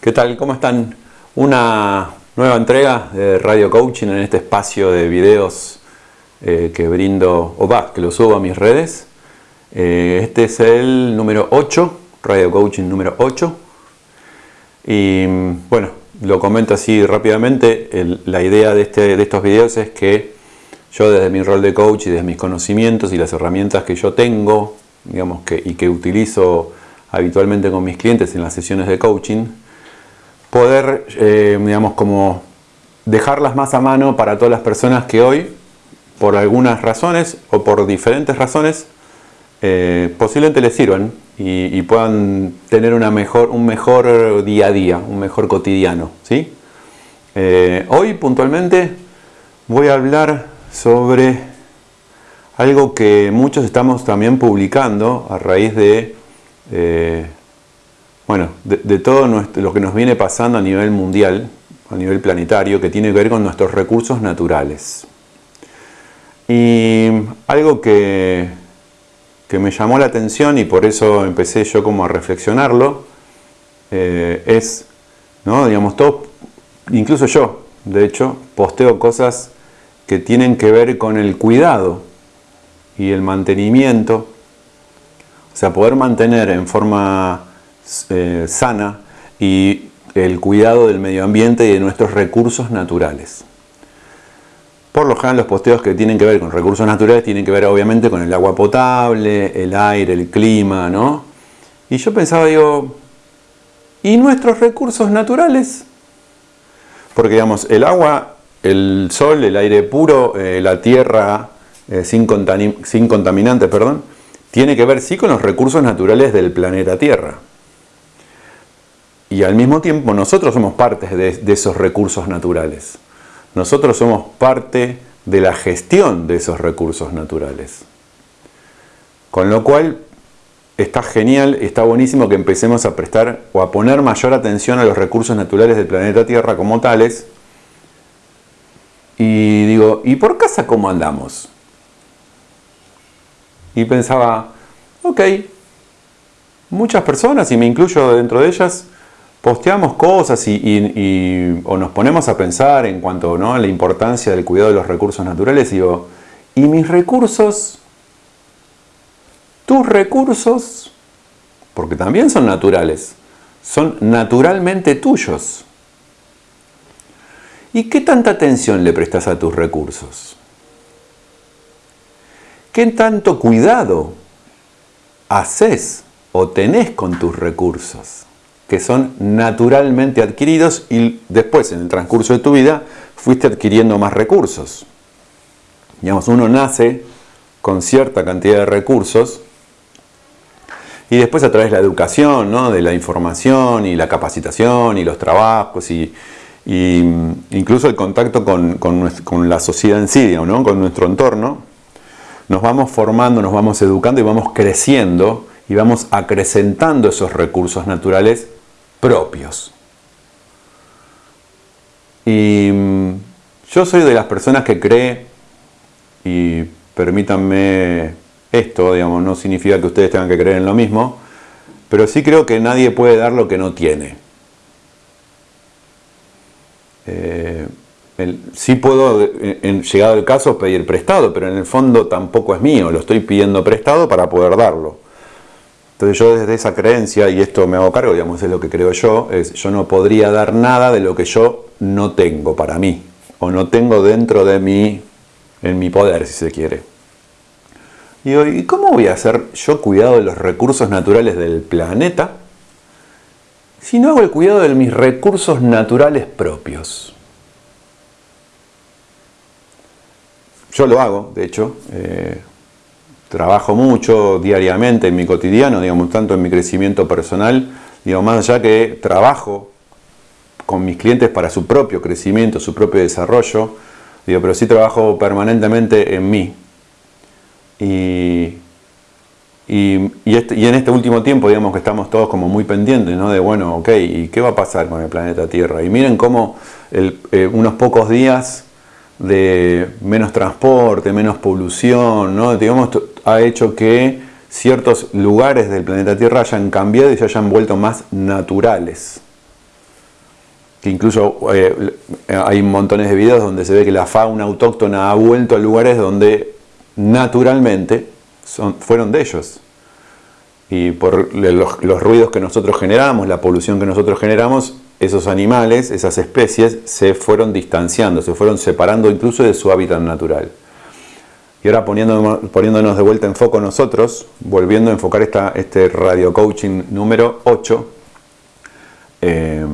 ¿Qué tal? ¿Cómo están? Una nueva entrega de Radio Coaching en este espacio de videos eh, que brindo, o va, que lo subo a mis redes. Eh, este es el número 8, Radio Coaching número 8. Y bueno, lo comento así rápidamente. la idea de, este, de estos videos es que yo desde mi rol de coach y desde mis conocimientos y las herramientas que yo tengo, digamos que, y que utilizo habitualmente con mis clientes en las sesiones de coaching, poder, eh, digamos, como dejarlas más a mano para todas las personas que hoy, por algunas razones o por diferentes razones, eh, posiblemente les sirvan y, puedan tener una mejor, un mejor día a día, un mejor cotidiano. ¿sí? Eh, hoy puntualmente voy a hablar sobre algo que muchos estamos también publicando a raíz de, bueno, de, todo lo que nos viene pasando a nivel mundial, a nivel planetario, que tiene que ver con nuestros recursos naturales. Y algo que, que me llamó la atención y por eso empecé yo como a reflexionarlo, eh, es, ¿no? digamos, todo, incluso yo, de hecho, posteo cosas que tienen que ver con el cuidado y el mantenimiento, o sea, poder mantener en forma eh, sana y el cuidado del medio ambiente y de nuestros recursos naturales. Por lo general los posteos que tienen que ver con recursos naturales tienen que ver obviamente con el agua potable, el aire, el clima, ¿no? Y yo pensaba, digo, ¿y nuestros recursos naturales? Porque digamos, el agua, el sol, el aire puro, eh, la tierra, eh, sin, sin contaminantes, perdón, tiene que ver sí con los recursos naturales del planeta Tierra. Y al mismo tiempo nosotros somos parte de, esos recursos naturales. Nosotros somos parte de la gestión de esos recursos naturales. Con lo cual está genial, está buenísimo que empecemos a prestar o a poner mayor atención a los recursos naturales del planeta Tierra como tales. Y digo, ¿y por casa cómo andamos? y pensaba, ok, muchas personas, y me incluyo dentro de ellas, posteamos cosas y, o nos ponemos a pensar en cuanto ¿no? a la importancia del cuidado de los recursos naturales digo, ¿y mis recursos? Tus recursos, porque también son naturales, son naturalmente tuyos. ¿Y qué tanta atención le prestas a tus recursos? ¿Qué tanto cuidado haces o tenés con tus recursos? Que son naturalmente adquiridos y después en el transcurso de tu vida fuiste adquiriendo más recursos. Digamos, uno nace con cierta cantidad de recursos y después a través de la educación, ¿no? de la información y la capacitación y los trabajos y, incluso el contacto con, la sociedad en sí, ¿no? con nuestro entorno, nos vamos formando, nos vamos educando y vamos creciendo y vamos acrecentando esos recursos naturales propios. Y mm, yo soy de las personas que cree, y permítanme esto, digamos, no significa que ustedes tengan que creer en lo mismo, pero sí creo que nadie puede dar lo que no tiene. Eh, sí puedo, en, llegado el caso, pedir prestado, pero en el fondo tampoco es mío, lo estoy pidiendo prestado para poder darlo. Entonces yo desde esa creencia, y esto me hago cargo, digamos, es lo que creo yo, es yo no podría dar nada de lo que yo no tengo para mí, o no tengo dentro de mí, en mi poder, si se quiere. Y digo, ¿y cómo voy a hacer yo cuidado de los recursos naturales del planeta si no hago el cuidado de mis recursos naturales propios? Yo lo hago, de hecho, eh, trabajo mucho diariamente en mi cotidiano, digamos, tanto en mi crecimiento personal, digo, más allá que trabajo con mis clientes para su propio crecimiento, su propio desarrollo, digo, pero sí trabajo permanentemente en mí. Y, este, y, en este último tiempo, digamos que estamos todos como muy pendientes, ¿no? De, bueno, ok, ¿y qué va a pasar con el planeta Tierra? Y miren cómo eh, unos pocos días de menos transporte, menos polución, ¿no? digamos, ha hecho que ciertos lugares del planeta Tierra hayan cambiado y se hayan vuelto más naturales. que incluso eh, hay montones de videos donde se ve que la fauna autóctona ha vuelto a lugares donde naturalmente fueron de ellos. Y por los ruidos que nosotros generamos, la polución que nosotros generamos, esos animales, esas especies, se fueron distanciando, se fueron separando incluso de su hábitat natural. Y ahora poniéndonos, de vuelta en foco nosotros, volviendo a enfocar este radio coaching número 8, eh,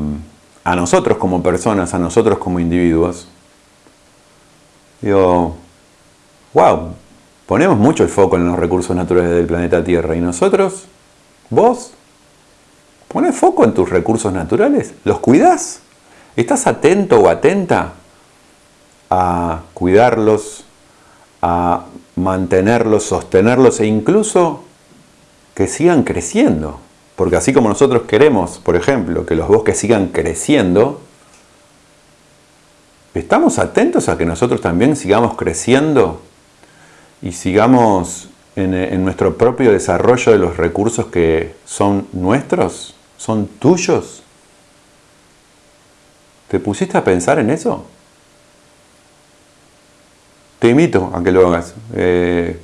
a nosotros como personas, a nosotros como individuos, digo, wow, ponemos mucho el foco en los recursos naturales del planeta Tierra y nosotros, vos, ¿Pones foco en tus recursos naturales? ¿Los cuidas? ¿Estás atento o atenta a cuidarlos, a mantenerlos, sostenerlos e incluso que sigan creciendo? Porque así como nosotros queremos, por ejemplo, que los bosques sigan creciendo, ¿estamos atentos a que nosotros también sigamos creciendo y sigamos en, en nuestro propio desarrollo de los recursos que son nuestros? son tuyos. ¿Te pusiste a pensar en eso? Te invito a que lo hagas. Eh,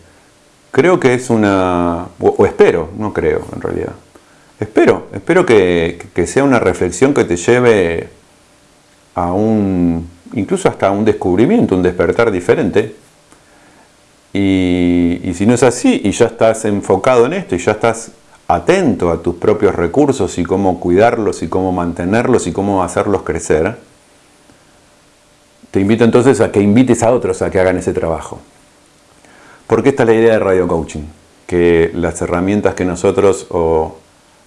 creo que es una... O, espero, no creo en realidad. Espero, espero que, sea una reflexión que te lleve a un... incluso hasta un descubrimiento, un despertar diferente. Y, y si no es así, y ya estás enfocado en esto, y ya estás atento a tus propios recursos y cómo cuidarlos y cómo mantenerlos y cómo hacerlos crecer, te invito entonces a que invites a otros a que hagan ese trabajo. Porque esta es la idea de Radio Coaching, que las herramientas que nosotros o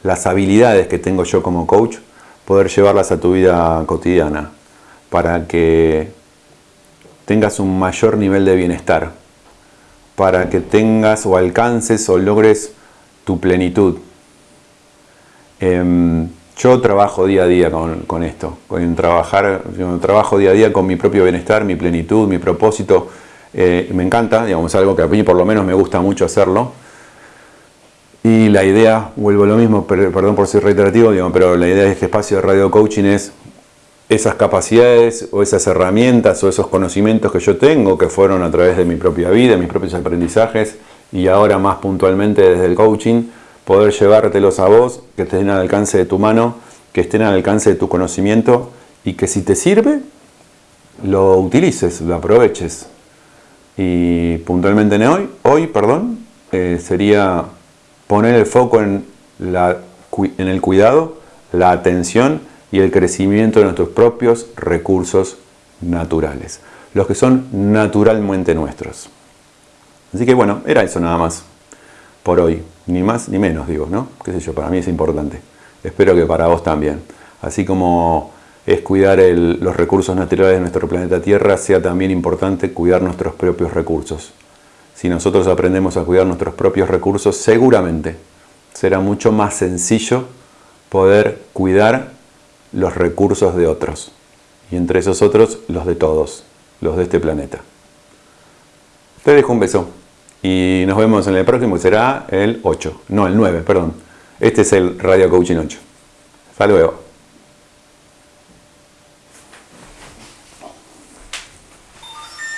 las habilidades que tengo yo como coach, poder llevarlas a tu vida cotidiana para que tengas un mayor nivel de bienestar, para que tengas o alcances o logres tu plenitud. Em, yo trabajo día a día con, esto, con trabajar, trabajo día a día con mi propio bienestar, mi plenitud, mi propósito. Eh, me encanta, digamos, algo que a mí por lo menos me gusta mucho hacerlo. Y la idea, vuelvo a lo mismo, perdón por ser reiterativo, pero la idea de este espacio de radio coaching es esas capacidades o esas herramientas o esos conocimientos que yo tengo, que fueron a través de mi propia vida, mis propios aprendizajes, y ahora más puntualmente desde el coaching, poder llevártelos a vos, que estén al alcance de tu mano, que estén al alcance de tu conocimiento y que si te sirve, lo utilices, lo aproveches. Y puntualmente en hoy, hoy perdón, eh, sería poner el foco en, la, en el cuidado, la atención y el crecimiento de nuestros propios recursos naturales, los que son naturalmente nuestros. Así que bueno, era eso nada más por hoy. Ni más ni menos, digo, ¿no? Qué sé yo, para mí es importante. Espero que para vos también. Así como es cuidar los recursos naturales de nuestro planeta Tierra, sea también importante cuidar nuestros propios recursos. Si nosotros aprendemos a cuidar nuestros propios recursos, seguramente será mucho más sencillo poder cuidar los recursos de otros. Y entre esos otros, los de todos, los de este planeta. Te dejo un beso. Y nos vemos en el próximo, que será el 8. No, el 9, perdón. Este es el Radio Coaching 8. Hasta luego.